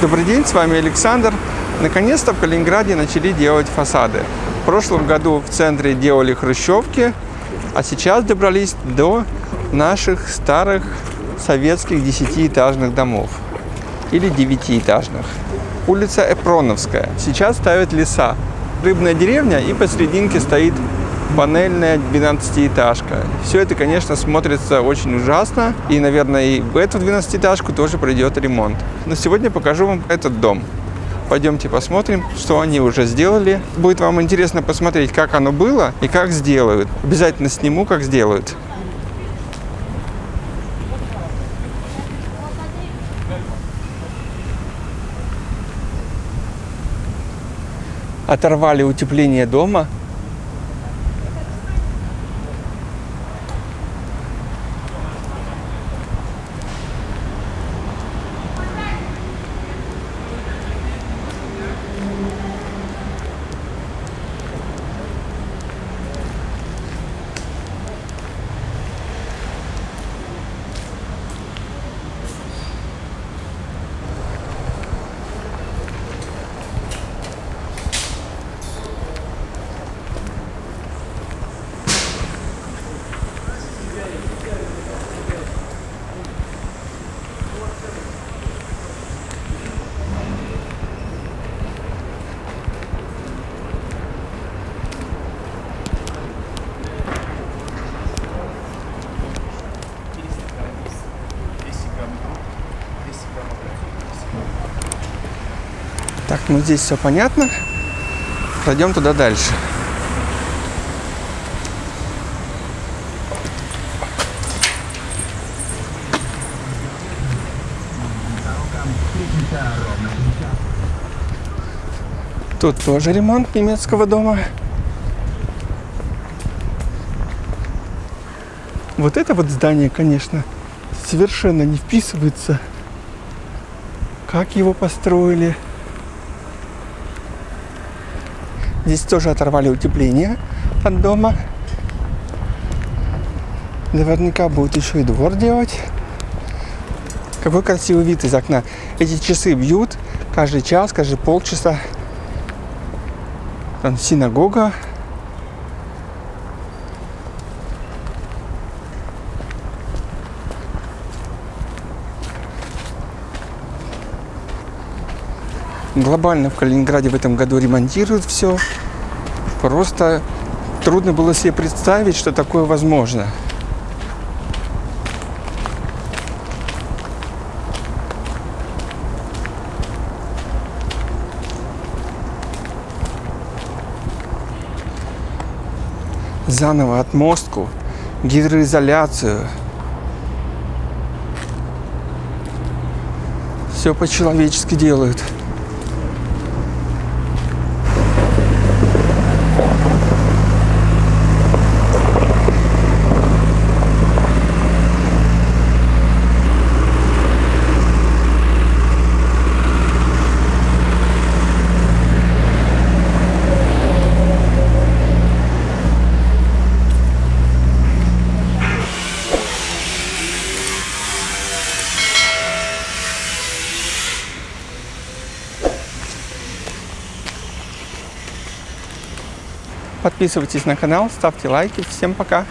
Добрый день, с вами Александр. Наконец-то в Калининграде начали делать фасады. В прошлом году в центре делали хрущевки, а сейчас добрались до наших старых советских десятиэтажных домов или девятиэтажных. Улица Эпроновская. Сейчас ставят леса. Рыбная деревня и посерединке стоит панельная 12-этажка. Все это, конечно, смотрится очень ужасно. И, наверное, и в эту 12-этажку тоже придет ремонт. Но сегодня покажу вам этот дом. Пойдемте посмотрим, что они уже сделали. Будет вам интересно посмотреть, как оно было и как сделают. Обязательно сниму, как сделают. Оторвали утепление дома Так, ну здесь все понятно. Пройдем туда дальше. Тут тоже ремонт немецкого дома. Вот это вот здание, конечно, совершенно не вписывается. Как его построили. Здесь тоже оторвали утепление от дома. Наверняка будет еще и двор делать. Какой красивый вид из окна. Эти часы бьют каждый час, каждый полчаса. Там синагога. Глобально в Калининграде в этом году ремонтируют все. Просто трудно было себе представить, что такое возможно. Заново отмостку, гидроизоляцию. Все по-человечески делают. Подписывайтесь на канал, ставьте лайки. Всем пока!